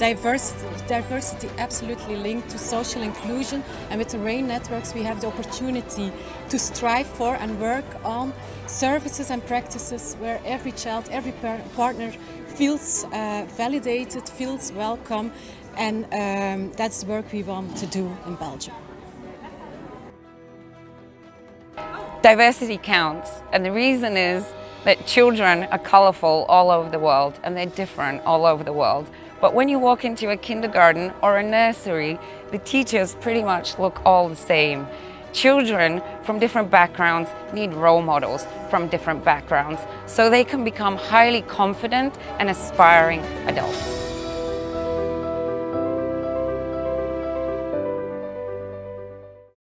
diversity, diversity absolutely linked to social inclusion. And with the REYN networks we have the opportunity to strive for and work on services and practices where every child, every partner feels uh, validated, feels welcome. And um, that's the work we want to do in Belgium. Diversity counts. And the reason is that children are colourful all over the world and they're different all over the world. But when you walk into a kindergarten or a nursery, the teachers pretty much look all the same. Children from different backgrounds need role models from different backgrounds so they can become highly confident and aspiring adults.